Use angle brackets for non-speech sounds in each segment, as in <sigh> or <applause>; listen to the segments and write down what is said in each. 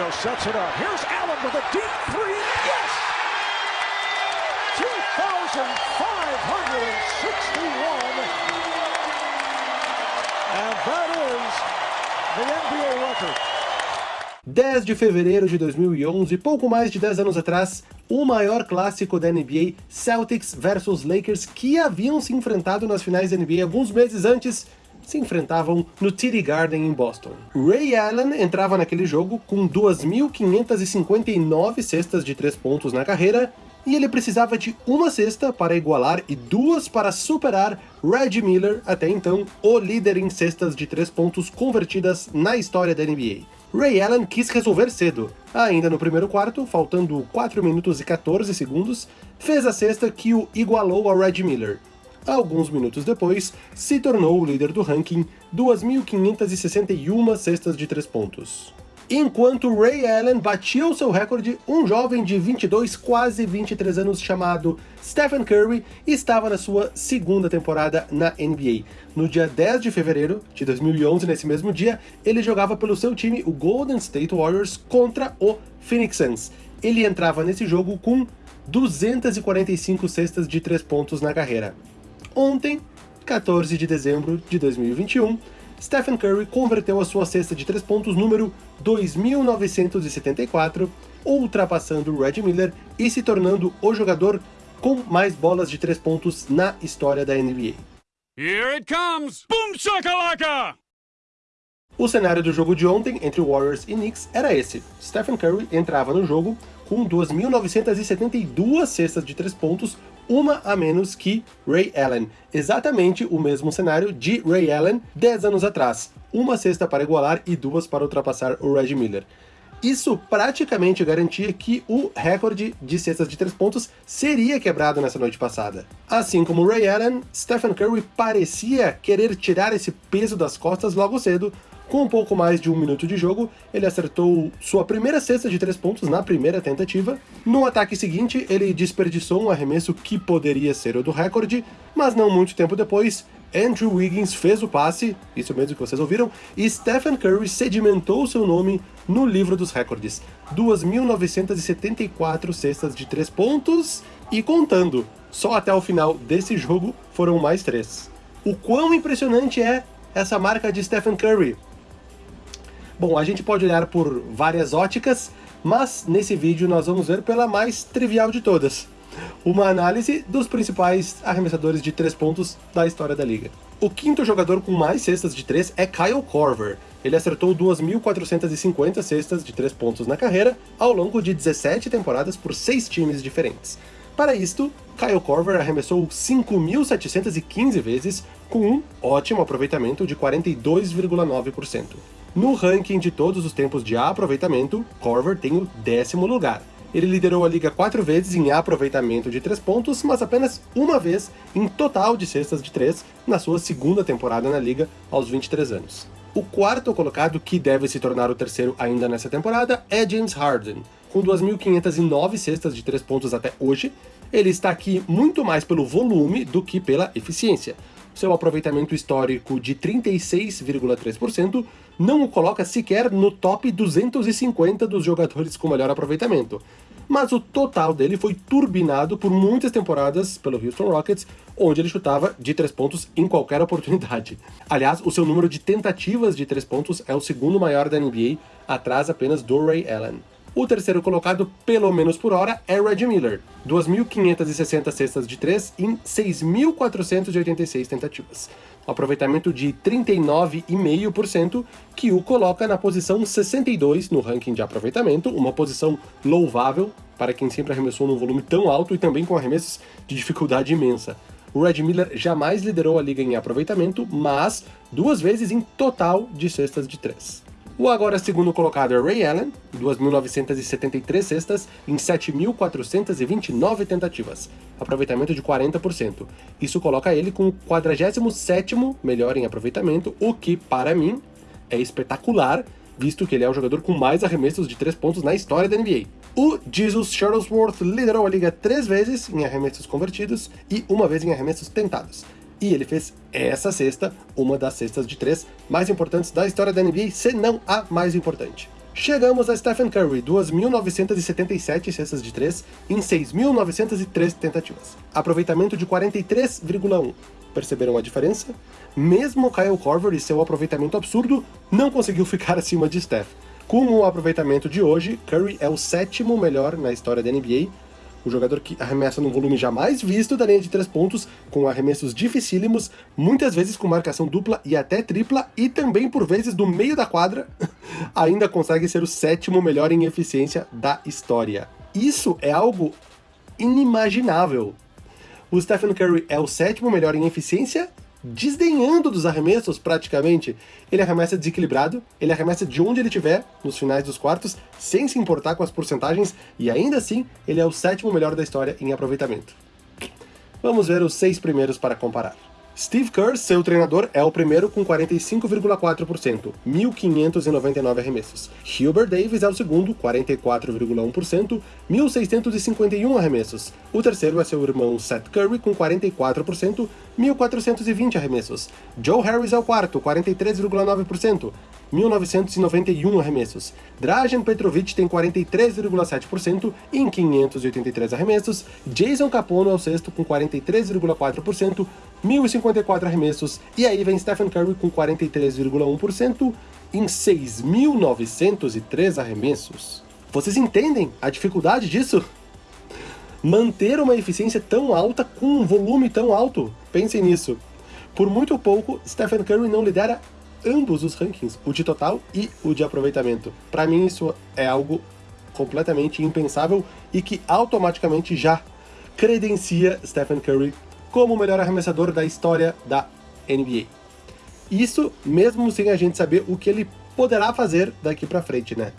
Rondo sets it up. Here's Allen with a deep three. Yes! 2,561. And that is the NBA record. 10 de fevereiro de 2011, pouco mais de 10 anos atrás, o maior clássico da NBA, Celtics versus Lakers, que haviam se enfrentado nas finais da NBA alguns meses antes, se enfrentavam no TD Garden em Boston. Ray Allen entrava naquele jogo com 2.559 cestas de 3 pontos na carreira, e ele precisava de uma cesta para igualar e duas para superar Reggie Miller, até então o líder em cestas de 3 pontos convertidas na história da NBA. Ray Allen quis resolver cedo. Ainda no primeiro quarto, faltando 4 minutos e 14 segundos, fez a cesta que o igualou ao Reggie Miller. Alguns minutos depois, se tornou o líder do ranking, 2.561 cestas de 3 pontos. Enquanto Ray Allen batia o seu recorde, um jovem de 22, quase 23 anos chamado Stephen Curry estava na sua segunda temporada na NBA. No dia 10 de fevereiro de 2011, nesse mesmo dia, ele jogava pelo seu time, o Golden State Warriors, contra o Phoenix Suns. Ele entrava nesse jogo com 245 cestas de 3 pontos na carreira. Ontem, 14 de dezembro de 2021, Stephen Curry converteu a sua cesta de 3 pontos número 2974, ultrapassando Reggie Miller e se tornando o jogador com mais bolas de 3 pontos na história da NBA. Here it comes! Boom shakalaka! O cenário do jogo de ontem, entre Warriors e Knicks, era esse. Stephen Curry entrava no jogo com 2.972 cestas de 3 pontos, uma a menos que Ray Allen. Exatamente o mesmo cenário de Ray Allen 10 anos atrás. Uma cesta para igualar e duas para ultrapassar o Reggie Miller. Isso praticamente garantia que o recorde de cestas de 3 pontos seria quebrado nessa noite passada. Assim como Ray Allen, Stephen Curry parecia querer tirar esse peso das costas logo cedo, com um pouco mais de um minuto de jogo, ele acertou sua primeira cesta de 3 pontos na primeira tentativa. No ataque seguinte, ele desperdiçou um arremesso que poderia ser o do recorde, mas não muito tempo depois, Andrew Wiggins fez o passe, isso mesmo que vocês ouviram, e Stephen Curry sedimentou seu nome no livro dos recordes. 2.974 cestas de 3 pontos, e contando, só até o final desse jogo foram mais 3. O quão impressionante é essa marca de Stephen Curry? Bom, a gente pode olhar por várias óticas, mas nesse vídeo nós vamos ver pela mais trivial de todas. Uma análise dos principais arremessadores de 3 pontos da história da liga. O quinto jogador com mais cestas de 3 é Kyle Korver. Ele acertou 2.450 cestas de 3 pontos na carreira, ao longo de 17 temporadas por 6 times diferentes. Para isto, Kyle Korver arremessou 5.715 vezes, com um ótimo aproveitamento de 42,9%. No ranking de todos os tempos de aproveitamento, Korver tem o décimo lugar. Ele liderou a liga quatro vezes em aproveitamento de 3 pontos, mas apenas uma vez em total de cestas de 3 na sua segunda temporada na liga, aos 23 anos. O quarto colocado, que deve se tornar o terceiro ainda nessa temporada, é James Harden. Com 2.509 cestas de 3 pontos até hoje, ele está aqui muito mais pelo volume do que pela eficiência. Seu aproveitamento histórico de 36,3% não o coloca sequer no top 250 dos jogadores com melhor aproveitamento. Mas o total dele foi turbinado por muitas temporadas pelo Houston Rockets, onde ele chutava de 3 pontos em qualquer oportunidade. Aliás, o seu número de tentativas de 3 pontos é o segundo maior da NBA, atrás apenas do Ray Allen. O terceiro colocado, pelo menos por hora, é Reggie Miller, 2.560 cestas de 3 em 6.486 tentativas. Um aproveitamento de 39,5%, que o coloca na posição 62 no ranking de aproveitamento, uma posição louvável para quem sempre arremessou num volume tão alto e também com arremessos de dificuldade imensa. O Reggie Miller jamais liderou a liga em aproveitamento, mas duas vezes em total de cestas de 3. O agora segundo colocado é Ray Allen, 2.973 cestas em 7.429 tentativas, aproveitamento de 40%. Isso coloca ele com o 47º melhor em aproveitamento, o que, para mim, é espetacular, visto que ele é o jogador com mais arremessos de 3 pontos na história da NBA. O Jesus Shuttlesworth liderou a liga três vezes em arremessos convertidos e uma vez em arremessos tentados e ele fez essa cesta, uma das cestas de três mais importantes da história da NBA, se não a mais importante. Chegamos a Stephen Curry, 2.977 cestas de 3 em 6.903 tentativas. Aproveitamento de 43,1. Perceberam a diferença? Mesmo Kyle Korver e seu aproveitamento absurdo, não conseguiu <laughs> ficar acima de Steph. Com o aproveitamento de hoje, Curry é o sétimo melhor na história da NBA, o jogador que arremessa num volume jamais visto da linha de três pontos, com arremessos dificílimos, muitas vezes com marcação dupla e até tripla, e também por vezes do meio da quadra, <laughs> ainda consegue ser o sétimo melhor em eficiência da história. Isso é algo inimaginável. O Stephen Curry é o sétimo melhor em eficiência desdenhando dos arremessos praticamente. Ele arremessa desequilibrado, ele arremessa de onde ele estiver, nos finais dos quartos, sem se importar com as porcentagens, e ainda assim ele é o sétimo melhor da história em aproveitamento. Vamos ver os seis primeiros para comparar. Steve Kerr, seu treinador, é o primeiro com 45,4%, 1.599 arremessos. Hubert Davis é o segundo, 44,1%, 1.651 arremessos. O terceiro é seu irmão Seth Curry, com 44%, 1.420 arremessos. Joe Harris é o quarto, 43,9%, 1.991 arremessos. Drajan Petrovic tem 43,7% em 583 arremessos. Jason Capono é o sexto com 43,4%, 1.054 arremessos. E aí vem Stephen Curry com 43,1% em 6.903 arremessos. Vocês entendem a dificuldade disso? Manter uma eficiência tão alta com um volume tão alto? Pensem nisso. Por muito pouco, Stephen Curry não lidera ambos os rankings, o de total e o de aproveitamento. Para mim isso é algo completamente impensável e que automaticamente já credencia Stephen Curry como o melhor arremessador da história da NBA. Isso mesmo sem a gente saber o que ele poderá fazer daqui para frente, né?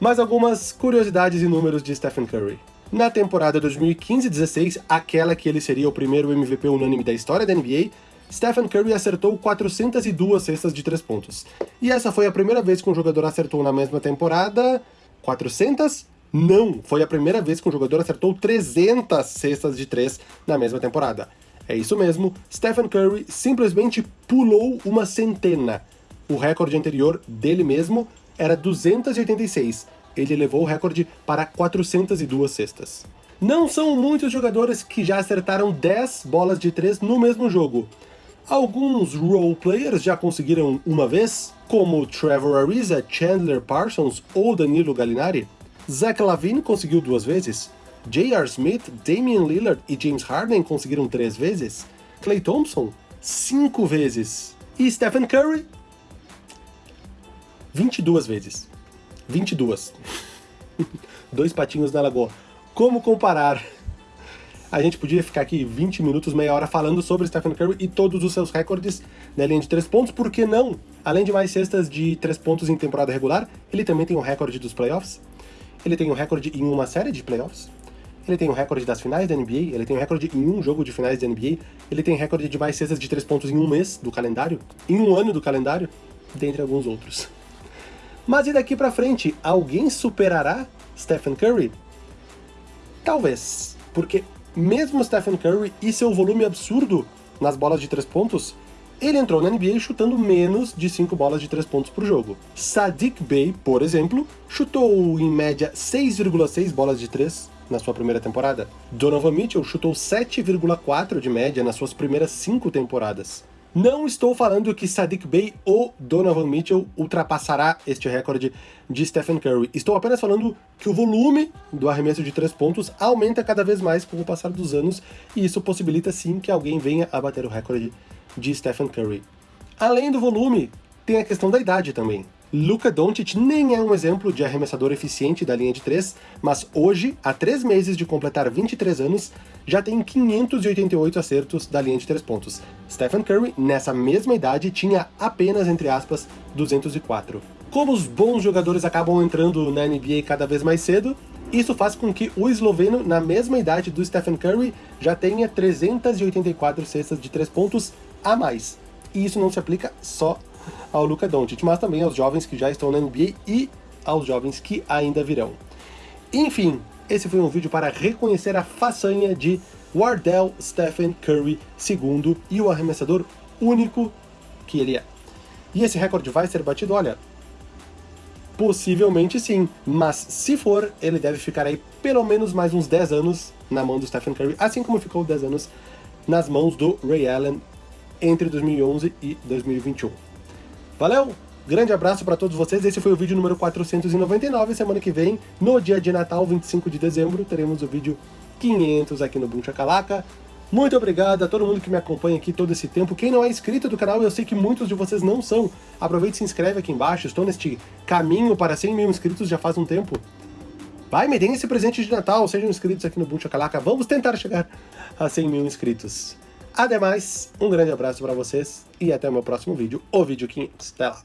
Mais algumas curiosidades e números de Stephen Curry. Na temporada 2015-16, aquela que ele seria o primeiro MVP unânime da história da NBA, Stephen Curry acertou 402 cestas de 3 pontos. E essa foi a primeira vez que um jogador acertou na mesma temporada 400? Não, foi a primeira vez que um jogador acertou 300 cestas de 3 na mesma temporada. É isso mesmo, Stephen Curry simplesmente pulou uma centena. O recorde anterior dele mesmo era 286. Ele levou o recorde para 402 cestas. Não são muitos jogadores que já acertaram 10 bolas de 3 no mesmo jogo. Alguns role players já conseguiram uma vez, como Trevor Ariza, Chandler Parsons ou Danilo Gallinari. Zach Lavine conseguiu duas vezes. J.R. Smith, Damian Lillard e James Harden conseguiram três vezes. Clay Thompson, cinco vezes. E Stephen Curry, 22 vezes. 22. <laughs> Dois patinhos na lagoa. Como comparar a gente podia ficar aqui 20 minutos, meia hora falando sobre Stephen Curry e todos os seus recordes na linha de 3 pontos, por que não? Além de mais cestas de 3 pontos em temporada regular, ele também tem um recorde dos playoffs, ele tem um recorde em uma série de playoffs, ele tem um recorde das finais da NBA, ele tem um recorde em um jogo de finais da NBA, ele tem recorde de mais cestas de 3 pontos em um mês do calendário, em um ano do calendário, dentre alguns outros. Mas e daqui pra frente, alguém superará Stephen Curry? Talvez, porque mesmo Stephen Curry e seu volume absurdo nas bolas de 3 pontos, ele entrou na NBA chutando menos de 5 bolas de 3 pontos por jogo. Sadiq Bey, por exemplo, chutou em média 6,6 bolas de 3 na sua primeira temporada. Donovan Mitchell chutou 7,4 de média nas suas primeiras 5 temporadas. Não estou falando que Sadiq Bey ou Donovan Mitchell ultrapassará este recorde de Stephen Curry. Estou apenas falando que o volume do arremesso de três pontos aumenta cada vez mais com o passar dos anos, e isso possibilita sim que alguém venha a bater o recorde de Stephen Curry. Além do volume, tem a questão da idade também. Luka Doncic nem é um exemplo de arremessador eficiente da linha de 3, mas hoje, há 3 meses de completar 23 anos, já tem 588 acertos da linha de 3 pontos. Stephen Curry, nessa mesma idade, tinha apenas, entre aspas, 204. Como os bons jogadores acabam entrando na NBA cada vez mais cedo, isso faz com que o esloveno, na mesma idade do Stephen Curry, já tenha 384 cestas de 3 pontos a mais. E isso não se aplica só ao Luka Doncic, mas também aos jovens que já estão na NBA e aos jovens que ainda virão. Enfim, esse foi um vídeo para reconhecer a façanha de Wardell Stephen Curry II e o arremessador único que ele é. E esse recorde vai ser batido, olha, Possivelmente sim, mas se for, ele deve ficar aí pelo menos mais uns 10 anos na mão do Stephen Curry, assim como ficou 10 anos nas mãos do Ray Allen entre 2011 e 2021. Valeu! Grande abraço para todos vocês, esse foi o vídeo número 499, semana que vem, no dia de Natal, 25 de dezembro, teremos o vídeo 500 aqui no Boom Chacalaca. Muito obrigado a todo mundo que me acompanha aqui todo esse tempo. Quem não é inscrito do canal, eu sei que muitos de vocês não são. Aproveite e se inscreve aqui embaixo, estou neste caminho para 100 mil inscritos já faz um tempo. Vai, me deem esse presente de Natal, sejam inscritos aqui no Boom Chacalaca, vamos tentar chegar a 100 mil inscritos. Ademais, um grande abraço para vocês e até o meu próximo vídeo, o vídeo 500. Até lá!